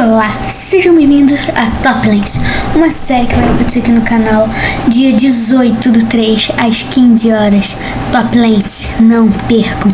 Olá, sejam bem-vindos a Toplands, uma série que vai acontecer aqui no canal dia 18 do 3 às 15 horas. Toplands, não percam!